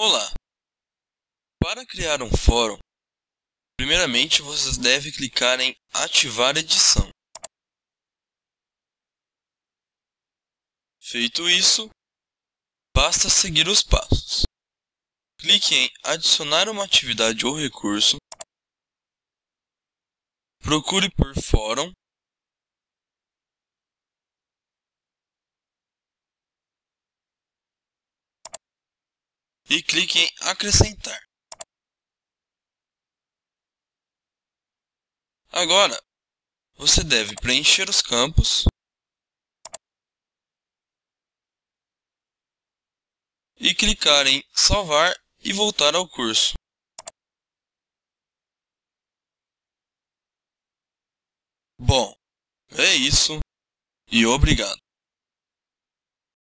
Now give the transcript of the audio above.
Olá! Para criar um fórum, primeiramente você deve clicar em Ativar edição. Feito isso, basta seguir os passos. Clique em Adicionar uma atividade ou recurso. Procure por Fórum e clique em Acrescentar. Agora, você deve preencher os campos e clicar em Salvar e voltar ao curso. Bom, é isso e obrigado.